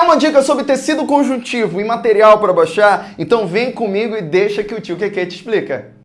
Quer uma dica sobre tecido conjuntivo e material para baixar? Então vem comigo e deixa que o tio Keke te explica.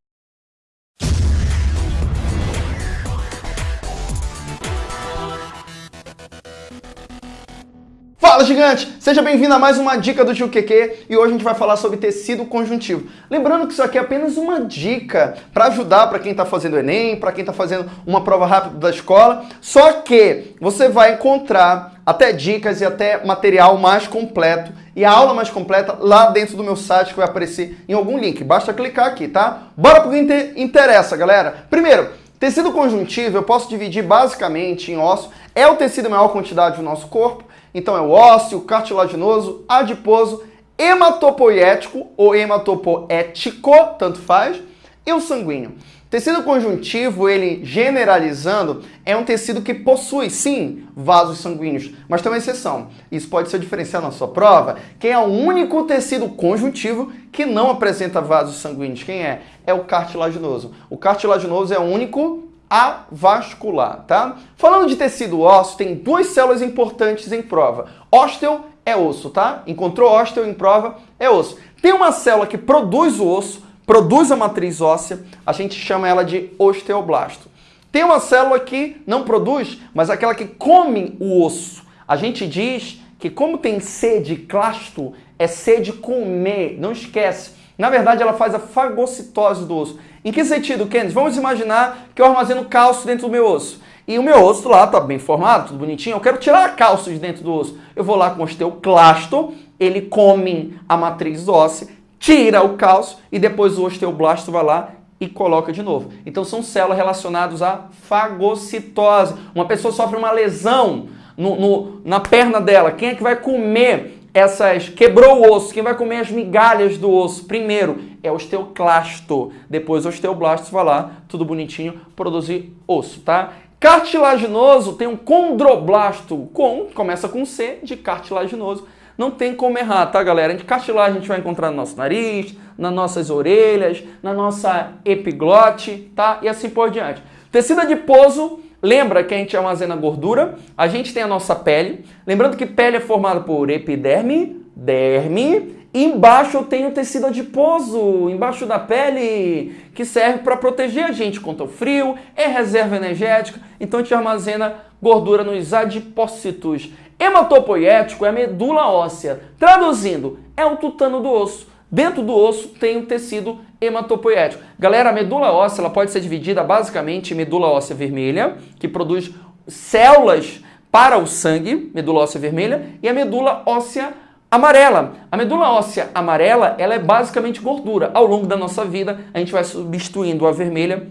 Fala gigante! Seja bem-vindo a mais uma dica do Tio QQ e hoje a gente vai falar sobre tecido conjuntivo. Lembrando que isso aqui é apenas uma dica para ajudar para quem está fazendo Enem, para quem está fazendo uma prova rápida da escola, só que você vai encontrar até dicas e até material mais completo e a aula mais completa lá dentro do meu site que vai aparecer em algum link. Basta clicar aqui, tá? Bora pro que interessa, galera! Primeiro, tecido conjuntivo eu posso dividir basicamente em osso. É o tecido maior quantidade do nosso corpo então é o ósseo, cartilaginoso, adiposo, hematopoético ou hematopoético, tanto faz, e o sanguíneo. Tecido conjuntivo, ele generalizando, é um tecido que possui, sim, vasos sanguíneos, mas tem uma exceção. Isso pode ser diferenciado na sua prova. Quem é o único tecido conjuntivo que não apresenta vasos sanguíneos? Quem é? É o cartilaginoso. O cartilaginoso é o único avascular, tá? Falando de tecido ósseo, tem duas células importantes em prova. Ósteo é osso, tá? Encontrou ósteo em prova, é osso. Tem uma célula que produz o osso, produz a matriz óssea, a gente chama ela de osteoblasto. Tem uma célula que não produz, mas aquela que come o osso. A gente diz que como tem sede clasto, é sede comer, não esquece. Na verdade, ela faz a fagocitose do osso. Em que sentido, Kennedy? Vamos imaginar que eu armazeno cálcio dentro do meu osso. E o meu osso lá está bem formado, tudo bonitinho. Eu quero tirar cálcio de dentro do osso. Eu vou lá com o osteoclasto, ele come a matriz óssea, tira o cálcio e depois o osteoblasto vai lá e coloca de novo. Então são células relacionadas à fagocitose. Uma pessoa sofre uma lesão no, no, na perna dela. Quem é que vai comer essas quebrou o osso, quem vai comer as migalhas do osso primeiro é o osteoclasto, depois o osteoblasto vai lá, tudo bonitinho, produzir osso, tá? Cartilaginoso tem um condroblasto, com, começa com C, de cartilaginoso. Não tem como errar, tá, galera? De cartilagem a gente vai encontrar no nosso nariz, nas nossas orelhas, na nossa epiglote, tá? E assim por diante. Tecido adiposo Lembra que a gente armazena gordura, a gente tem a nossa pele. Lembrando que pele é formada por epiderme, derme, embaixo eu tenho tecido adiposo, embaixo da pele, que serve para proteger a gente contra o frio, é reserva energética, então a gente armazena gordura nos adipócitos. Hematopoético é a medula óssea, traduzindo, é o tutano do osso. Dentro do osso tem o tecido hematopoético. Galera, a medula óssea ela pode ser dividida basicamente em medula óssea vermelha, que produz células para o sangue, medula óssea vermelha, e a medula óssea amarela. A medula óssea amarela ela é basicamente gordura. Ao longo da nossa vida, a gente vai substituindo a vermelha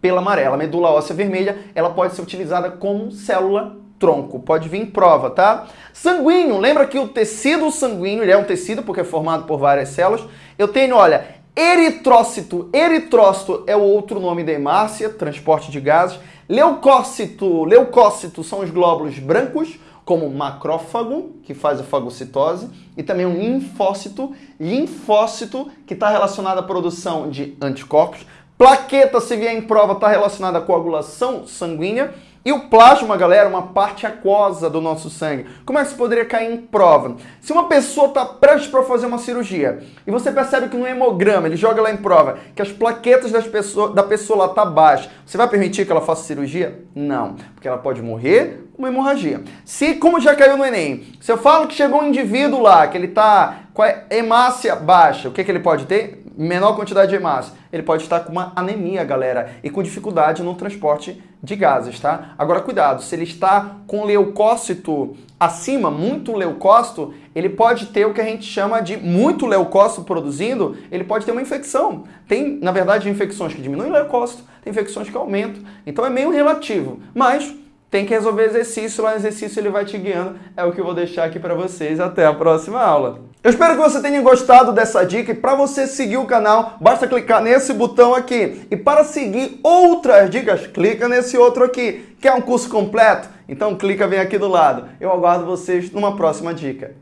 pela amarela. A medula óssea vermelha ela pode ser utilizada como célula tronco. Pode vir em prova, tá? Sanguíneo, lembra que o tecido sanguíneo, ele é um tecido porque é formado por várias células. Eu tenho, olha, eritrócito. Eritrócito é o outro nome da hemácia, transporte de gases. Leucócito, leucócito são os glóbulos brancos, como macrófago, que faz a fagocitose, e também um linfócito, linfócito, que está relacionado à produção de anticorpos. Plaqueta, se vier em prova, está relacionada à coagulação sanguínea. E o plasma, galera, é uma parte aquosa do nosso sangue. Como é que isso poderia cair em prova? Se uma pessoa está prestes para fazer uma cirurgia e você percebe que no hemograma, ele joga lá em prova, que as plaquetas das pessoa, da pessoa lá tá baixa, você vai permitir que ela faça cirurgia? Não, porque ela pode morrer uma hemorragia. Se, como já caiu no Enem, se eu falo que chegou um indivíduo lá, que ele está com a hemácia baixa, o que, que ele pode ter? Menor quantidade de hemácia. Ele pode estar com uma anemia, galera, e com dificuldade no transporte de gases, tá? Agora, cuidado, se ele está com leucócito acima, muito leucócito, ele pode ter o que a gente chama de muito leucócito produzindo, ele pode ter uma infecção. Tem, na verdade, infecções que diminuem o leucócito, tem infecções que aumentam. Então é meio relativo, mas tem que resolver exercício, lá no exercício ele vai te guiando. É o que eu vou deixar aqui para vocês. Até a próxima aula. Eu espero que você tenha gostado dessa dica e para você seguir o canal, basta clicar nesse botão aqui. E para seguir outras dicas, clica nesse outro aqui. Quer um curso completo? Então clica bem aqui do lado. Eu aguardo vocês numa próxima dica.